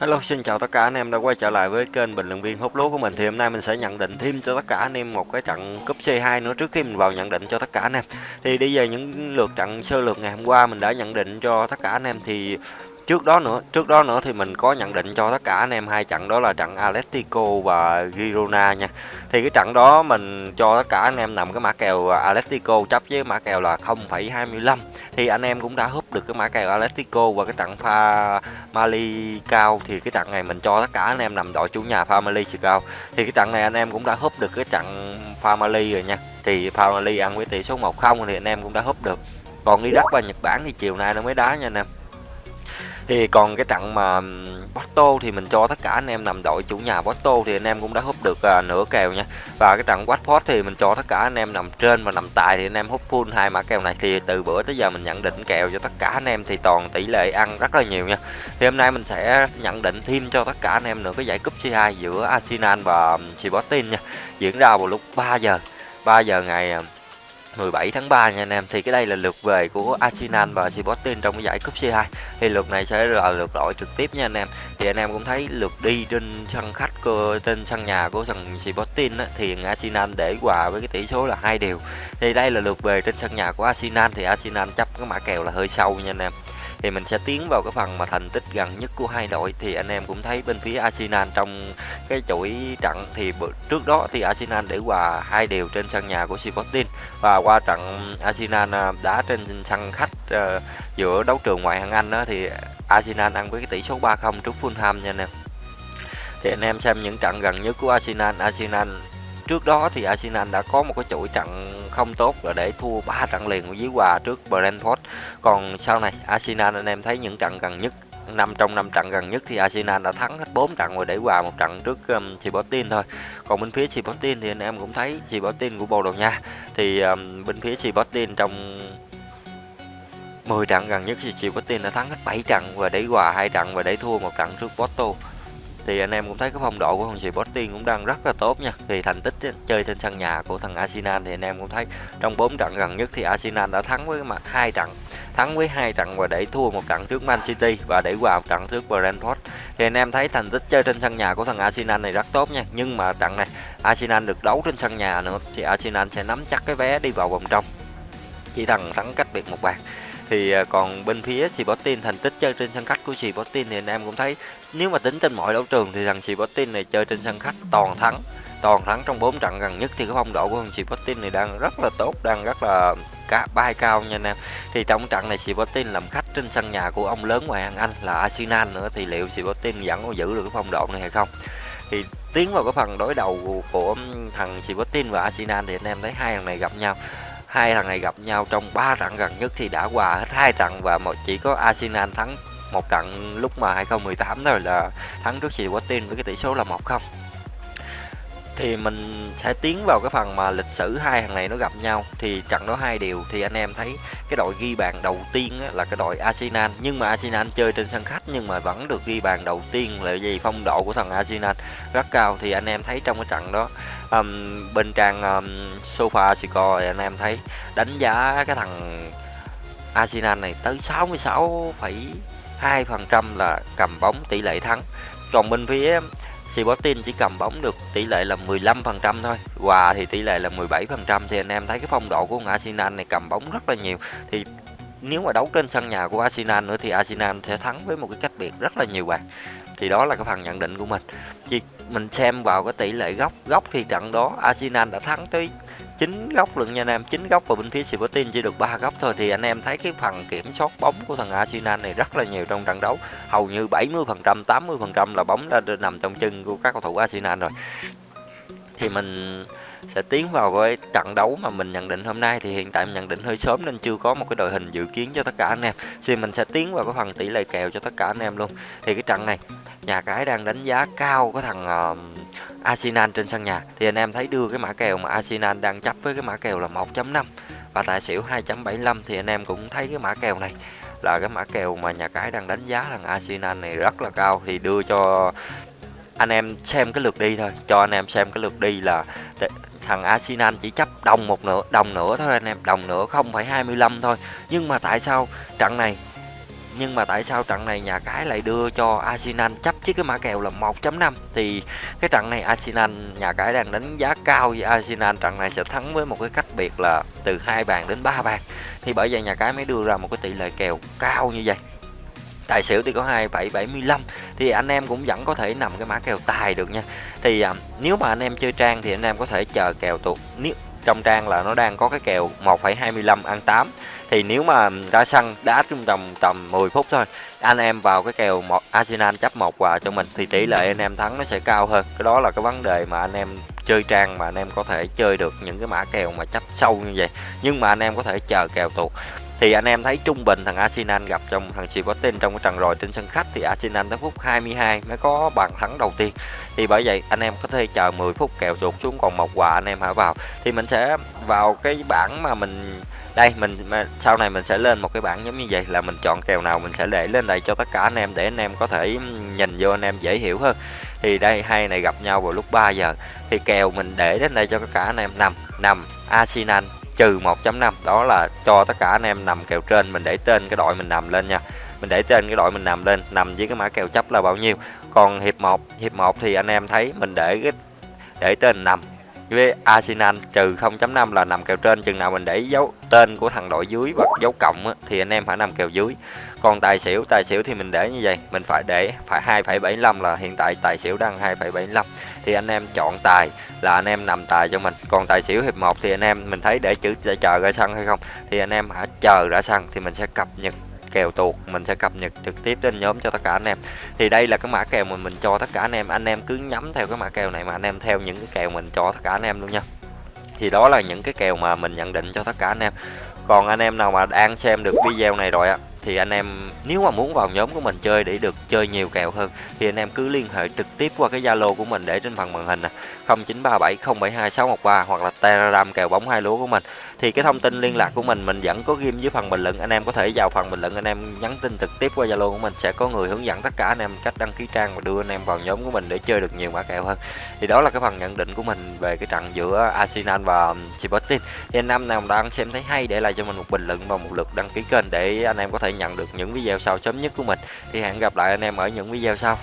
Hello, xin chào tất cả anh em đã quay trở lại với kênh bình luận viên hút lúa của mình. Thì hôm nay mình sẽ nhận định thêm cho tất cả anh em một cái trận cúp C2 nữa trước khi mình vào nhận định cho tất cả anh em. Thì bây giờ những lượt trận sơ lược ngày hôm qua mình đã nhận định cho tất cả anh em thì trước đó nữa trước đó nữa thì mình có nhận định cho tất cả anh em hai trận đó là trận Atletico và Girona nha. Thì cái trận đó mình cho tất cả anh em nằm cái mã kèo Atletico chấp với mã kèo là 0,25 thì anh em cũng đã húp được cái mã kèo Atletico và cái trận pha Mali cao. Thì cái trận này mình cho tất cả anh em nằm đội chủ nhà pha Mali cao thì cái trận này anh em cũng đã húp được cái trận pha Mali rồi nha. Thì pha Mali ăn với tỷ số 1-0 thì anh em cũng đã húp được. Còn Iraq và Nhật Bản thì chiều nay nó mới đá nha anh em thì còn cái trận mà Porto thì mình cho tất cả anh em nằm đội chủ nhà Porto thì anh em cũng đã hút được uh, nửa kèo nha. Và cái trận Watford thì mình cho tất cả anh em nằm trên và nằm tài thì anh em hút full hai mã kèo này. Thì từ bữa tới giờ mình nhận định kèo cho tất cả anh em thì toàn tỷ lệ ăn rất là nhiều nha. Thì hôm nay mình sẽ nhận định thêm cho tất cả anh em nữa cái giải cúp C2 giữa Arsenal và Sporting nha. Diễn ra vào lúc 3 giờ 3 giờ ngày à, 17 tháng 3 nha anh em. Thì cái đây là lượt về của Arsenal và Sporting trong cái giải cúp C2 thì lượt này sẽ là lượt đội trực tiếp nha anh em. Thì anh em cũng thấy lượt đi trên sân khách của trên sân nhà của thằng Sporting á, thì Arsenal để hòa với cái tỷ số là hai điều thì đây là lượt về trên sân nhà của Arsenal thì Arsenal chấp cái mã kèo là hơi sâu nha anh em thì mình sẽ tiến vào cái phần mà thành tích gần nhất của hai đội. Thì anh em cũng thấy bên phía Arsenal trong cái chuỗi trận thì trước đó thì Arsenal để hòa hai đều trên sân nhà của Sporting. Và qua trận Arsenal à, đá trên sân khách uh, giữa đấu trường ngoại hạng Anh đó thì Arsenal ăn với cái tỷ số 3-0 trước Fulham nha anh em. Thì anh em xem những trận gần nhất của Arsenal. Arsenal trước đó thì Arsenal đã có một cái chuỗi trận không tốt là để thua 3 trận liền với hòa trước Brentford còn sau này Arsenal anh em thấy những trận gần nhất năm trong năm trận gần nhất thì Arsenal đã thắng hết 4 trận rồi để hòa một trận trước um, Sporting thôi. Còn bên phía Sporting thì anh em cũng thấy Sporting của Bồ Đào Nha thì um, bên phía Sporting trong 10 trận gần nhất thì Sporting đã thắng hết 7 trận và để hòa hai trận và để thua một trận trước Porto thì anh em cũng thấy cái phong độ của thằng Sporting cũng đang rất là tốt nha. Thì thành tích chơi trên sân nhà của thằng Arsenal thì anh em cũng thấy trong 4 trận gần nhất thì Arsenal đã thắng với mặt hai trận, thắng với hai trận và để thua một trận trước Man City và để hòa một trận trước Brentford. Thì anh em thấy thành tích chơi trên sân nhà của thằng Arsenal này rất tốt nha. Nhưng mà trận này Arsenal được đấu trên sân nhà nữa thì Arsenal sẽ nắm chắc cái vé đi vào vòng trong. Chỉ thằng thắng cách biệt một bàn thì à, còn bên phía Sporting thành tích chơi trên sân khách của Sporting thì anh em cũng thấy, nếu mà tính trên mọi đấu trường thì thằng Sporting này chơi trên sân khách toàn thắng toàn thắng trong 4 trận gần nhất thì cái phong độ của thằng Sporting này đang rất là tốt, đang rất là cả bay cao nha anh em. Thì trong trận này Sporting làm khách trên sân nhà của ông lớn ngoài hàng Anh là Arsenal nữa, thì liệu Sporting vẫn có giữ được cái phong độ này hay không? Thì tiến vào cái phần đối đầu của thằng Sporting và Arsenal thì anh em thấy hai thằng này gặp nhau hai thằng này gặp nhau trong 3 trận gần nhất thì đã hòa hết hai trận và một chỉ có Arsenal thắng một trận lúc mà 2018 rồi là thắng trước Sporting với cái tỷ số là 1-0 thì mình sẽ tiến vào cái phần mà lịch sử hai thằng này nó gặp nhau. Thì trận đó hai điều thì anh em thấy cái đội ghi bàn đầu tiên là cái đội Arsenal. Nhưng mà Arsenal chơi trên sân khách nhưng mà vẫn được ghi bàn đầu tiên là vì phong độ của thằng Arsenal rất cao. Thì anh em thấy trong cái trận đó um, bên trang um, sofa score anh em thấy đánh giá cái thằng Arsenal này tới 66,2% là cầm bóng tỷ lệ thắng. Còn bên phía Sporting chỉ cầm bóng được tỷ lệ là 15% thôi Hòa thì tỷ lệ là 17% Thì anh em thấy cái phong độ của Arsenal này cầm bóng rất là nhiều. Thì nếu mà đấu trên sân nhà của Arsenal nữa thì Arsenal sẽ thắng với một cái cách biệt rất là nhiều bạn thì đó là cái phần nhận định của mình. Chỉ mình xem vào cái tỷ lệ góc góc thì trận đó Arsenal đã thắng tới 9 góc lượng nha anh em 9 góc và bên phía Sporting chỉ được 3 góc thôi. Thì anh em thấy cái phần kiểm soát bóng của thằng Arsenal này rất là nhiều trong trận đấu. Hầu như 70% 80% là bóng đã nằm trong chân của các cầu thủ Arsenal rồi. Thì mình sẽ tiến vào với trận đấu mà mình nhận định hôm nay. Thì hiện tại mình nhận định hơi sớm nên chưa có một cái đội hình dự kiến cho tất cả anh em. Thì mình sẽ tiến vào cái phần tỷ lệ kèo cho tất cả anh em luôn. Thì cái trận này nhà cái đang đánh giá cao cái thằng uh, Arsenal trên sân nhà. Thì anh em thấy đưa cái mã kèo mà Arsenal đang chấp với cái mã kèo là 1.5 và tài xỉu 2.75 thì anh em cũng thấy cái mã kèo này là cái mã kèo mà nhà cái đang đánh giá thằng Arsenal này rất là cao. Thì đưa cho anh em xem cái lượt đi thôi cho anh em xem cái lượt đi là thằng Arsenal chỉ chấp đồng một nửa đồng nữa thôi anh em đồng nữa không phải 25 thôi. Nhưng mà tại sao trận này nhưng mà tại sao trận này nhà cái lại đưa cho Arsenal chấp chiếc cái mã kèo là 1.5 thì cái trận này Arsenal nhà cái đang đánh giá cao với Arsenal trận này sẽ thắng với một cái cách biệt là từ hai bàn đến ba bàn. Thì bởi vậy nhà cái mới đưa ra một cái tỷ lệ kèo cao như vậy. Tài xỉu thì có 2775 thì anh em cũng vẫn có thể nằm cái mã kèo tài được nha. Thì à, nếu mà anh em chơi trang thì anh em có thể chờ kèo tuột nếu trong trang là nó đang có cái kèo 1,25 ăn 8 thì nếu mà ra sân đá trong tầm tầm 10 phút thôi anh em vào cái kèo một Arsenal chấp một quà cho mình thì tỷ lệ anh em thắng nó sẽ cao hơn. Cái đó là cái vấn đề mà anh em chơi trang mà anh em có thể chơi được những cái mã kèo mà chấp sâu như vậy nhưng mà anh em có thể chờ kèo tuột thì anh em thấy trung bình thằng Arsenal gặp trong, thằng Sporting trong cái trận rồi trên sân khách thì Arsenal tới phút 22 mới có bàn thắng đầu tiên. Thì bởi vậy anh em có thể chờ 10 phút kèo tuột xuống còn một quà anh em hãy vào. Thì mình sẽ vào cái bảng mà mình, đây, mình sau này mình sẽ lên một cái bảng giống như vậy là mình chọn kèo nào mình sẽ để lên đây cho tất cả anh em để anh em có thể nhìn vô anh em dễ hiểu hơn. Thì đây, hai này gặp nhau vào lúc 3 giờ. Thì kèo mình để đến đây cho tất cả anh em. Nằm nằm Arsenal trừ 1.5 đó là cho tất cả anh em nằm kèo trên, mình để tên cái đội mình nằm lên nha. Mình để tên cái đội mình nằm lên, nằm với cái mã kèo chấp là bao nhiêu. Còn hiệp 1 hiệp 1 thì anh em thấy mình để cái, để tên nằm với Arsenal trừ 0.5 là nằm kèo trên. Chừng nào mình để dấu tên của thằng đội dưới và dấu cộng á, thì anh em phải nằm kèo dưới. Còn tài xỉu tài xỉu thì mình để như vậy. Mình phải để phải 2,75 là hiện tại tài xỉu đang 2,75 thì anh em chọn tài là anh em nằm tài cho mình. Còn tài xỉu hiệp 1 thì anh em mình thấy để chữ để chờ ra sân hay không? Thì anh em hãy chờ ra sân thì mình sẽ cập nhật kèo tuột, mình sẽ cập nhật trực tiếp trên nhóm cho tất cả anh em. Thì đây là cái mã kèo mà mình cho tất cả anh em. Anh em cứ nhắm theo cái mã kèo này mà anh em theo những cái kèo mình cho tất cả anh em luôn nha. Thì đó là những cái kèo mà mình nhận định cho tất cả anh em. Còn anh em nào mà đang xem được video này rồi á thì anh em, nếu mà muốn vào nhóm của mình chơi để được chơi nhiều kèo hơn, thì anh em cứ liên hệ trực tiếp qua cái Zalo của mình để trên phần màn hình nè 0937072613 hoặc là Telegram kèo bóng hai lúa của mình. Thì cái thông tin liên lạc của mình mình vẫn có ghim dưới phần bình luận, anh em có thể vào phần bình luận anh em nhắn tin trực tiếp qua Zalo của mình, sẽ có người hướng dẫn tất cả anh em cách đăng ký trang và đưa anh em vào nhóm của mình để chơi được nhiều mã kèo hơn. Thì đó là cái phần nhận định của mình về cái trận giữa Arsenal và Sporting. Thì anh em nào đang xem thấy hay để lại cho mình một bình luận và một lượt đăng ký kênh để anh em có thể thể nhận được những video sau sớm nhất của mình. Thì hẹn gặp lại anh em ở những video sau.